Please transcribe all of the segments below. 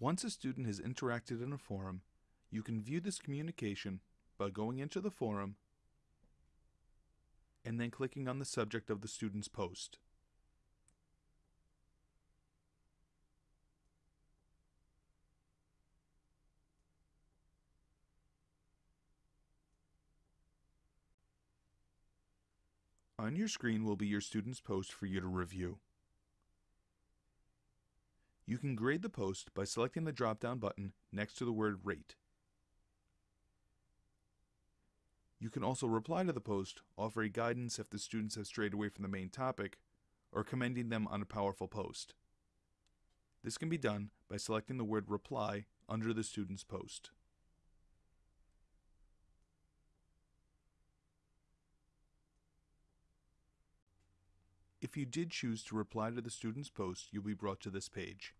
Once a student has interacted in a forum, you can view this communication by going into the forum and then clicking on the subject of the student's post. On your screen will be your student's post for you to review. You can grade the post by selecting the drop-down button next to the word Rate. You can also reply to the post, offering guidance if the students have strayed away from the main topic, or commending them on a powerful post. This can be done by selecting the word Reply under the student's post. If you did choose to reply to the student's post, you'll be brought to this page.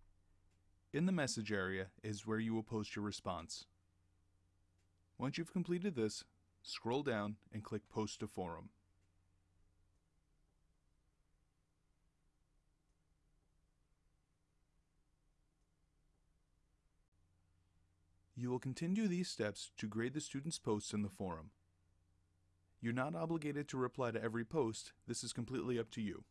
In the message area is where you will post your response. Once you've completed this, scroll down and click Post to Forum. You will continue these steps to grade the student's posts in the forum. You're not obligated to reply to every post, this is completely up to you.